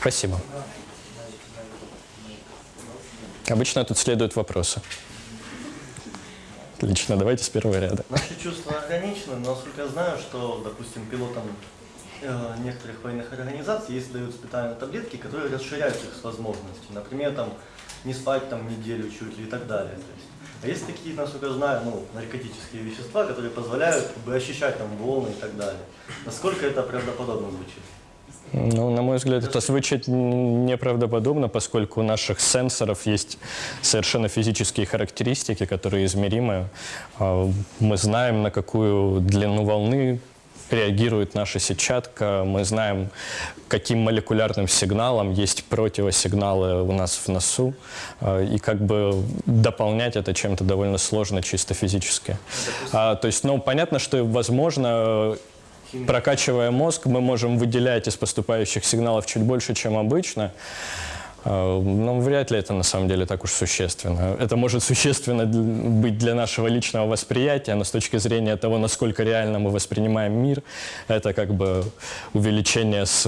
Спасибо. Обычно тут следуют вопросы. Отлично, давайте с первого ряда. Наши чувства ограничены, но насколько я знаю, что, допустим, пилотам э, некоторых военных организаций есть дают специальные таблетки, которые расширяют их возможности. Например, там не спать там неделю чуть ли и так далее. То есть, а есть такие, насколько я знаю, ну, наркотические вещества, которые позволяют как бы, ощущать там волны и так далее. Насколько это правдоподобно звучит? Ну, на мой взгляд, это звучит неправдоподобно, поскольку у наших сенсоров есть совершенно физические характеристики, которые измеримы. А, мы знаем, на какую длину волны реагирует наша сетчатка, мы знаем, каким молекулярным сигналом есть противосигналы у нас в носу, а, и как бы дополнять это чем-то довольно сложно чисто физически. А, то есть, ну, понятно, что, возможно, Прокачивая мозг, мы можем выделять из поступающих сигналов чуть больше, чем обычно. А, но вряд ли это на самом деле так уж существенно. Это может существенно быть для нашего личного восприятия, но с точки зрения того, насколько реально мы воспринимаем мир, это как бы увеличение с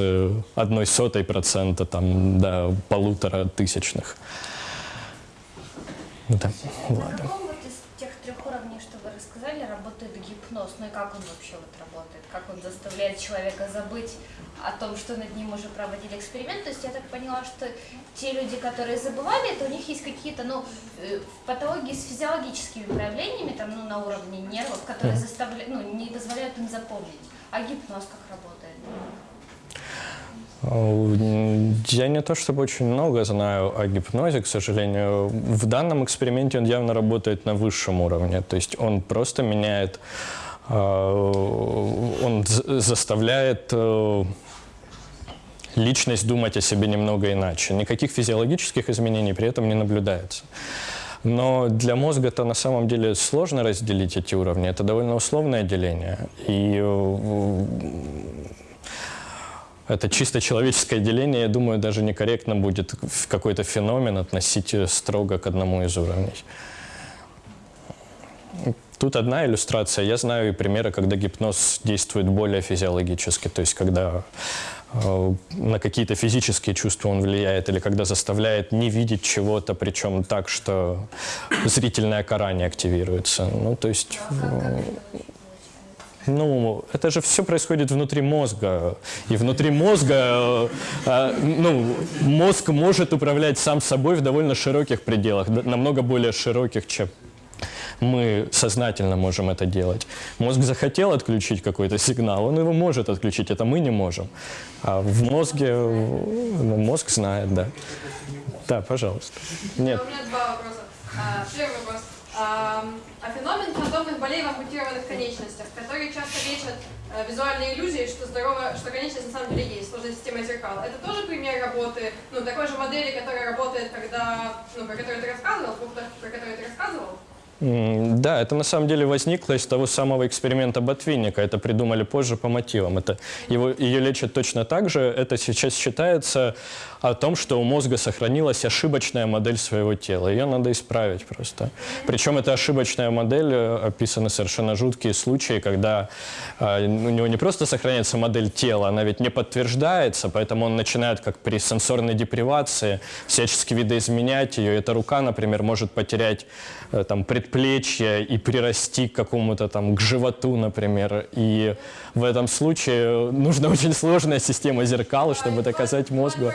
одной сотой процента там, до полутора тысячных. Да. Ладно. На каком вот из тех трех уровней, что вы рассказали, работает гипноз? Ну и как он вообще вот как заставляет человека забыть о том, что над ним уже проводили эксперимент. То есть я так поняла, что те люди, которые забывали, это у них есть какие-то, ну, э, патологии с физиологическими проявлениями, там, ну, на уровне нервов, которые заставляют, ну, не позволяют им запомнить. А гипноз как работает? Я не то чтобы очень много знаю о гипнозе, к сожалению. В данном эксперименте он явно работает на высшем уровне. То есть он просто меняет он заставляет э, личность думать о себе немного иначе. Никаких физиологических изменений при этом не наблюдается. Но для мозга это на самом деле сложно разделить эти уровни. Это довольно условное деление. И э, это чисто человеческое деление, я думаю, даже некорректно будет какой-то феномен относить строго к одному из уровней. Тут одна иллюстрация. Я знаю и примеры, когда гипноз действует более физиологически, то есть когда э, на какие-то физические чувства он влияет, или когда заставляет не видеть чего-то, причем так, что зрительная кора не активируется. Ну, то есть... Э, ну, это же все происходит внутри мозга. И внутри мозга, э, ну, мозг может управлять сам собой в довольно широких пределах, намного более широких, чем мы сознательно можем это делать. Мозг захотел отключить какой-то сигнал, он его может отключить, это мы не можем. А в мозге, ну, мозг знает, да. Да, пожалуйста. Нет. У меня два вопроса. А, первый вопрос. А, а феномен фантомных болей в ампутированных конечностях, которые часто лечат а, визуальные иллюзии, что здорово, что конечность на самом деле есть, сложная система зеркал. Это тоже пример работы, ну, такой же модели, которая работает, когда, ну, про которую ты рассказывал, про которую ты рассказывал? Да, это на самом деле возникло из того самого эксперимента Ботвинника. Это придумали позже по мотивам. Это его, ее лечат точно так же. Это сейчас считается о том, что у мозга сохранилась ошибочная модель своего тела. Ее надо исправить просто. Причем эта ошибочная модель, э, описаны совершенно жуткие случаи, когда э, у него не просто сохраняется модель тела, она ведь не подтверждается, поэтому он начинает, как при сенсорной депривации, всячески видоизменять ее. Эта рука, например, может потерять э, там, предплечье и прирасти к какому-то там, к животу, например. И в этом случае нужна очень сложная система зеркал, чтобы доказать мозгу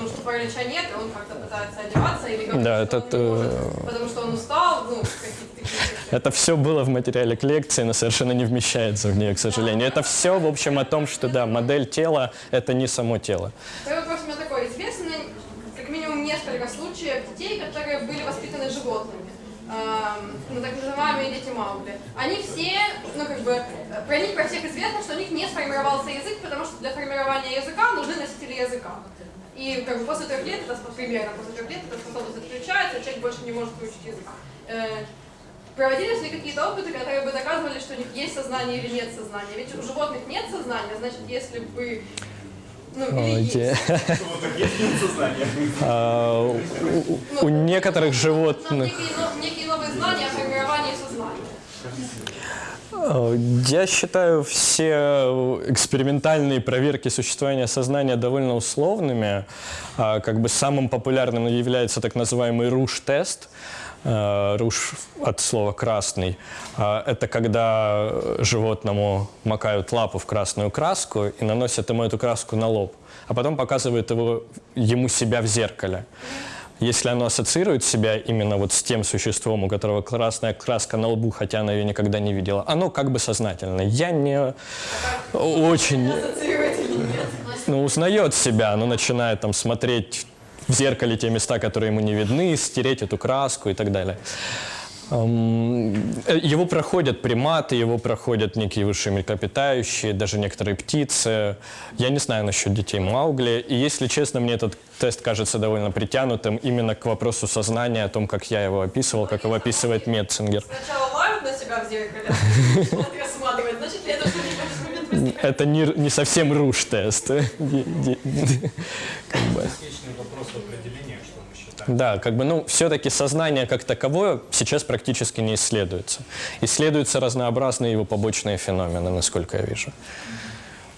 ну, что паралича нет, и он как-то пытается одеваться, или как да, это, может, потому что он устал, ну, это все было в материале к лекции, но совершенно не вмещается в нее, к сожалению. Это все, в общем, о том, что, да, модель тела – это не само тело. Второй вопрос у меня такой. Известно как минимум несколько случаев детей, которые были воспитаны животными ну, так называемые дети Маугли, они все, ну, как бы, про них, про всех известно, что у них не сформировался язык, потому что для формирования языка нужны носители языка. И как бы после трех лет, это примерно после трех лет, эта способность отключается, человек больше не может выучить язык. Э, проводились ли какие-то опыты, которые бы доказывали, что у них есть сознание или нет сознания? Ведь у животных нет сознания, значит, если бы ну, а, у некоторых животных... Некие новые знания о формировании сознания. Э, Я считаю все экспериментальные проверки существования сознания довольно условными. А, Как бы самым популярным является так называемый руш-тест. Э, Руш от слова «красный». А, Это когда животному макают лапу в красную краску и наносят ему эту краску на лоб, а потом показывают его, ему себя в зеркале. Если оно ассоциирует себя именно вот с тем существом, у которого красная краска на лбу, хотя она ее никогда не видела, оно как бы сознательно. Я не очень ну, узнает себя, оно начинает там смотреть в зеркале те места, которые ему не видны, стереть эту краску и так далее. Э, Его проходят приматы, его проходят некие высшие млекопитающие, даже некоторые птицы. Я не знаю насчет детей Маугли. И, если честно, мне этот тест кажется довольно притянутым именно к вопросу сознания, о том, как я его описывал, как его описывает Метцингер. Сначала лают на себя в зеркале, вот рассматривать, значит ли это, что они в этот момент возникает? Это не, не совсем руш-тест. Бесконечный вопрос определения. Да, как бы, ну, все-таки сознание как таковое сейчас практически не исследуется. Исследуются разнообразные его побочные феномены, насколько я вижу.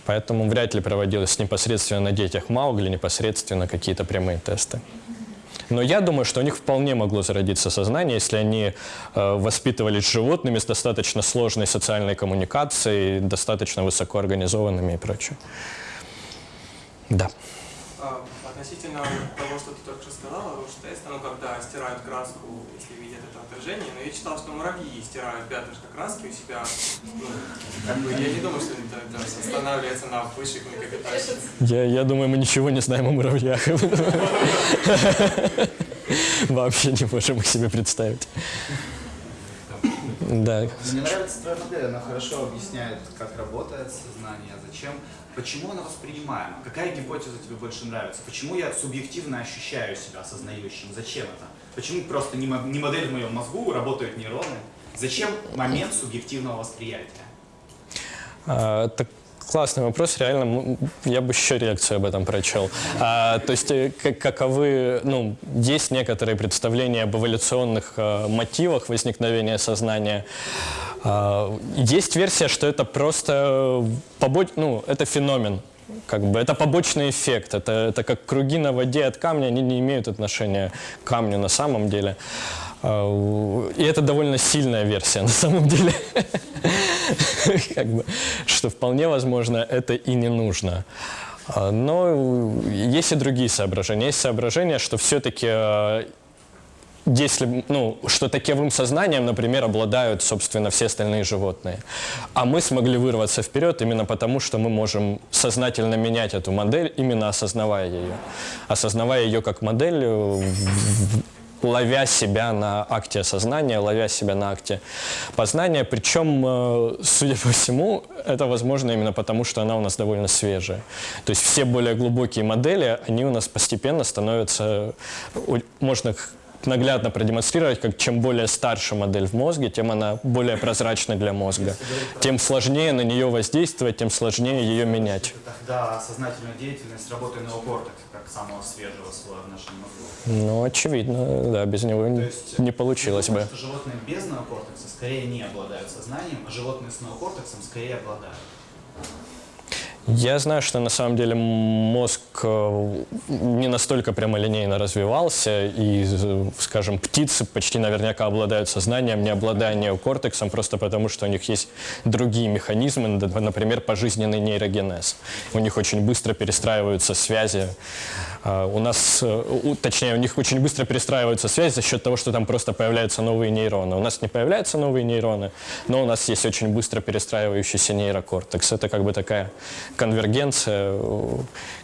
Поэтому вряд ли проводилось непосредственно на детях Маугли, непосредственно какие-то прямые тесты. Но я думаю, что у них вполне могло зародиться сознание, если они э, воспитывались животными с достаточно сложной социальной коммуникацией, достаточно высоко организованными и прочее. Да. Относительно того, что ты только что сказала, руш-теста, ну, когда стирают краску, если видят это отражение, но я читал, что муравьи стирают пятнышко краски у себя. Ну, как бы, я не думаю, что это, это останавливается на высших млекопитающих. Я, я думаю, мы ничего не знаем о муравьях. Вообще не можем их себе представить. Да. Мне нравится твоя модель, она хорошо объясняет, как работает сознание, зачем, почему оно воспринимаемо, какая гипотеза тебе больше нравится, почему я субъективно ощущаю себя осознающим, зачем это, почему просто не, мо- не модель в моем мозгу, работают нейроны, зачем момент субъективного восприятия. А, Это классный вопрос, реально, я бы еще лекцию об этом прочел. А, то есть, э, как- каковы, ну, есть некоторые представления об эволюционных э, мотивах возникновения сознания. А, есть версия, что это просто побоч... ну, это феномен. Как бы это побочный эффект, это, это как круги на воде от камня, они не имеют отношения к камню на самом деле. А, И это довольно сильная версия на самом деле. Как бы, что вполне возможно это и не нужно. А, Но есть и другие соображения. Есть соображение, что все-таки если, ну, что таковым сознанием, например, обладают, собственно, все остальные животные. А мы смогли вырваться вперед именно потому, что мы можем сознательно менять эту модель, именно осознавая ее. Осознавая ее как модель, э, ловя себя на акте осознания, ловя себя на акте познания. Причем, э, судя по всему, это возможно именно потому, что она у нас довольно свежая. То есть все более глубокие модели, они у нас постепенно становятся, можно наглядно продемонстрировать, как чем более старше модель в мозге, тем она более прозрачна для мозга. Тем сложнее на нее воздействовать, тем сложнее ее менять. Тогда сознательная деятельность работы неокортекса, как самого свежего слоя в нашем мозгу. Ну, очевидно, да, без него То не- есть, не получилось я бы. думаю, что животные без неокортекса скорее не обладают сознанием, а животные с неокортексом скорее обладают. Я знаю, что на самом деле мозг э, не настолько прямолинейно развивался, и, э, скажем, птицы почти наверняка обладают сознанием, не обладая неокортексом, просто потому что у них есть другие механизмы, например, пожизненный нейрогенез. У них очень быстро перестраиваются связи. А У нас, э, точнее, у них очень быстро перестраиваются связи за счет того, что там просто появляются новые нейроны. У нас не появляются новые нейроны, но у нас есть очень быстро перестраивающийся нейрокортекс. Это как бы такая конвергенция, э,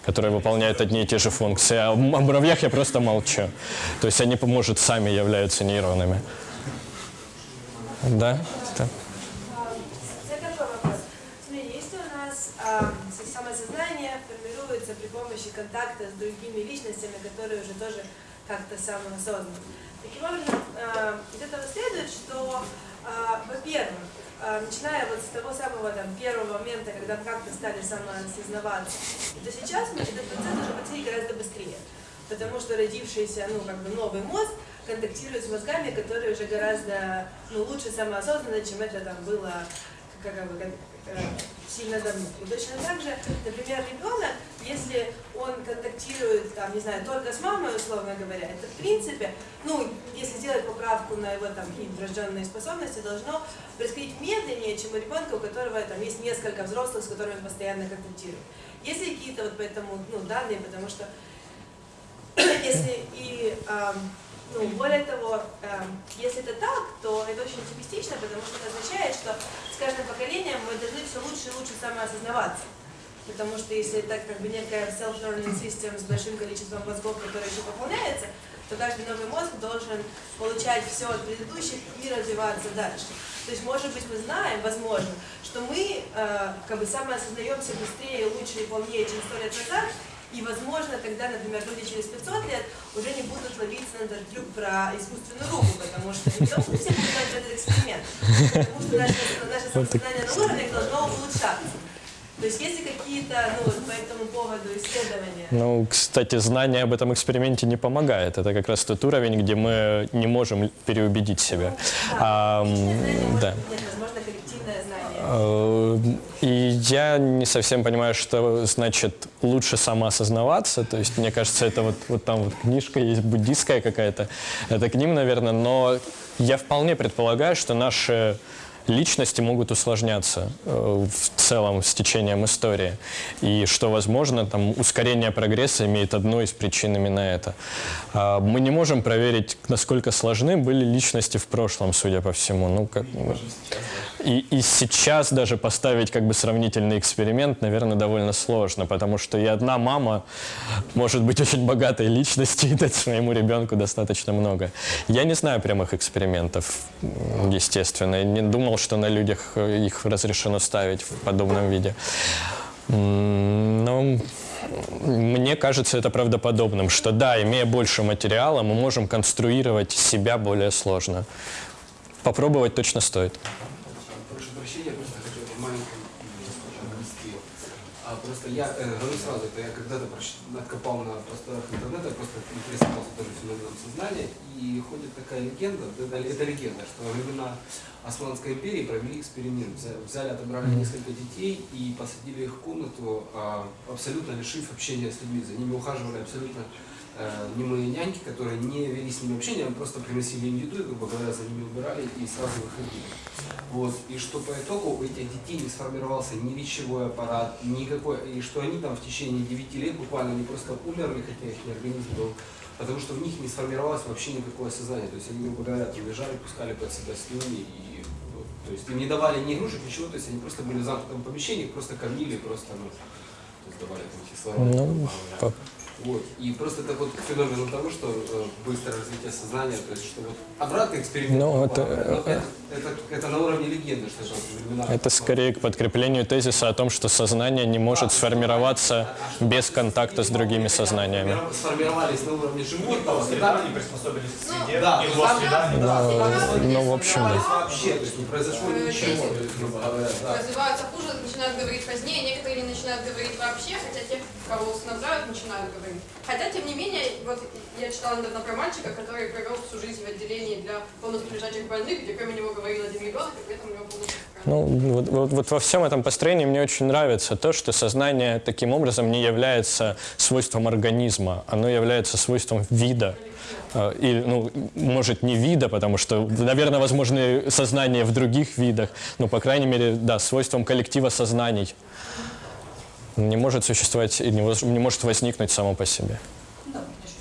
которая выполняет одни и те же функции. А о муравьях я просто молчу. То есть они, может, сами являются нейронами. Да? Да. Это а, с- самосознание формируется при помощи контакта с другими личностями, которые уже тоже как-то самоосознаны. Таким образом, из этого следует, что, а, во-первых, начиная вот с того самого там, первого момента, когда как-то стали самоосознаваться, то сейчас мы этот процесс уже происходить гораздо быстрее. Потому что родившийся, ну, как бы новый мозг контактирует с мозгами, которые уже гораздо ну, лучше самоосознаны, чем это там было как, бы, э, сильно. И точно так же, например, ребенок, если он контактирует, там, не знаю, только с мамой, условно говоря, это в принципе, ну, если сделать поправку на его там врожденные способности, должно происходить медленнее, чем у ребенка, у которого там есть несколько взрослых, с которыми он постоянно контактирует. Есть ли какие-то вот поэтому ну, данные, потому что если и эм, ну, более того, эм, если это так, то это очень оптимистично, потому что это означает, что поколением мы должны все лучше и лучше самоосознаваться. Потому что если это как бы некая self-learning system с большим количеством мозгов, которые еще пополняется, то каждый новый мозг должен получать все от предыдущих и развиваться дальше. То есть, может быть, мы знаем, возможно, что мы э, как бы самоосознаемся быстрее, лучше и полнее, чем сто лет назад, и, возможно, тогда, например, люди через 500 лет уже не будут ловиться на этот трюк про искусственную руку, потому что не потому, что все будут делать этот эксперимент, потому что наше, на уровнях должно улучшаться. То есть есть ли какие-то ну, вот по этому поводу исследования? Ну, кстати, знание об этом эксперименте не помогает. Это как раз тот уровень, где мы не можем переубедить себя. А, да. Нет, возможно, коллективное знание. Э, И я не совсем понимаю, что значит лучше самоосознаваться. То есть, мне кажется, это вот, вот там вот книжка есть буддийская какая-то. Это к ним, наверное. Но я вполне предполагаю, что наши личности могут усложняться э, в целом с течением истории. И что, возможно, там ускорение прогресса имеет одну из причин именно это. А, Мы не можем проверить, насколько сложны были личности в прошлом, судя по всему. Ну, как, и, и сейчас даже поставить как бы сравнительный эксперимент, наверное, довольно сложно, потому что и одна мама может быть очень богатой личностью и дать своему ребенку достаточно много. Я не знаю прямых экспериментов, естественно, и не думал, что на людях э, их разрешено ставить в подобном виде. Но мне кажется это правдоподобным, что да, имея больше материала, мы можем конструировать себя более сложно. Попробовать точно стоит. Прошу прощения, просто хотел маленькую ввести. А просто я э, говорю сразу, это я когда-то откопал на просторах интернета, просто интересовался тоже феноменом сознания, и ходит такая легенда, это, это легенда, что во времена Османской империи провели эксперимент, Взя- взяли, отобрали несколько детей и посадили их в комнату, а, абсолютно лишив общения с людьми, за ними ухаживали абсолютно э, немые няньки, которые не вели с ними общение, а просто приносили им еду, и, грубо говоря, за ними убирали и сразу выходили. Вот. И что по итогу у этих детей не сформировался ни речевой аппарат, никакой, и что они там в течение 9 лет буквально не просто умерли, хотя их организм был, потому что в них не сформировалось вообще никакое сознание. То есть они, грубо говоря, там лежали, пускали под себя слюни, и вот, то есть им не давали ни игрушек, ничего, то есть они просто были в замкнутом помещении, просто кормили, просто ну, давали там кислород. Ну, Вот. И просто это вот к феномену того, что э, быстрое развитие сознания, то есть что вот обратный эксперимент. Ну, это- но это, это, это на уровне легенды, что это времена. Это скорее к подкреплению тезиса о том, что сознание не может сформироваться без контакта с другими сознаниями. Сформировались на уровне животного, и Среда, они приспособились к среде, Да, и ну, во там- среда да, Ну, в общем, да. вообще, то есть не произошло ничего, есть, грубо говоря, да. Развиваются хуже, начинают говорить позднее, некоторые не начинают говорить вообще, хотя те, кого усыновляют, начинают говорить. Хотя, тем не менее, вот я читала недавно про мальчика, который провел всю жизнь в отделении для полностью лежачих больных, где кроме него говорил один ребенок, и при этом у него полностью Ну, вот, вот- вот во всем этом построении мне очень нравится то, что сознание таким образом не является свойством организма, оно является свойством вида. Э, И, ну, может, не вида, потому что, наверное, возможны сознания в других видах, но, по крайней мере, да, свойством коллектива сознаний. Не может существовать и не, может возникнуть само по себе. Да, уже.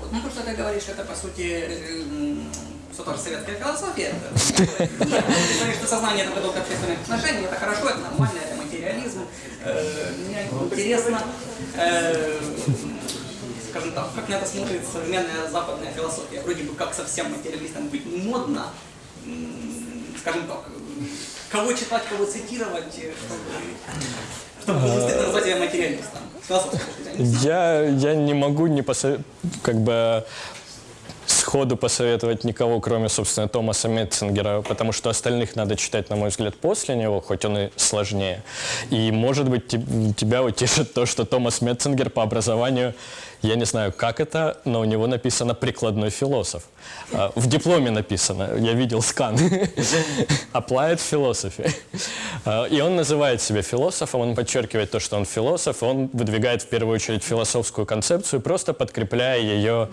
Вот. Ну, то, что ты говоришь, это, по сути, м, что тоже советская философия. Нет, ты говоришь, что сознание это поток общественных отношений, это хорошо, это нормально, это материализм. Э, Мне интересно, э, скажем так, как на это смотрит современная западная философия. Вроде бы как совсем материалистом быть модно, скажем так, кого читать, кого цитировать, э, чтобы, чтобы действительно назвать себя материалистом. Я, я не могу не посо... как бы сходу посоветовать никого, кроме, собственно, Томаса Метцингера, потому что остальных надо читать, на мой взгляд, после него, хоть он и сложнее. И, может быть, те- тебя утешит то, что Томас Метцингер по образованию Я не знаю, как это, но у него написано «прикладной философ». А, В дипломе написано, я видел скан. Applied philosophy. А, И он называет себя философом, он подчеркивает то, что он философ, он выдвигает в первую очередь философскую концепцию, просто подкрепляя ее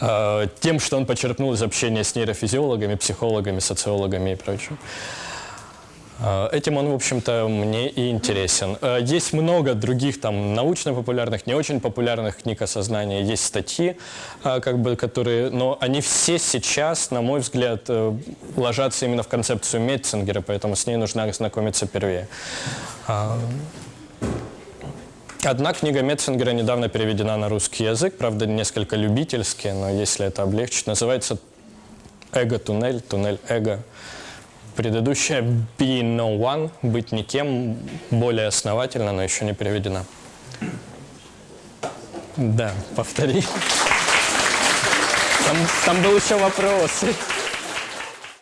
э, тем, что он почерпнул из общения с нейрофизиологами, психологами, социологами и прочим. Э, Этим он, в общем-то, мне и интересен. Э, Есть много других там научно-популярных, не очень популярных книг о сознании. Есть статьи, э, как бы, которые, но они все сейчас, на мой взгляд, ложатся именно в концепцию Метцингера, поэтому с ней нужно ознакомиться первее. Одна книга Метцингера недавно переведена на русский язык, правда, несколько любительски, но если это облегчить, называется «Эго-туннель», «Туннель эго». Предыдущая «Be No One», «Быть никем», более основательно, но еще не переведена. Да, повтори. Там, там был еще вопрос.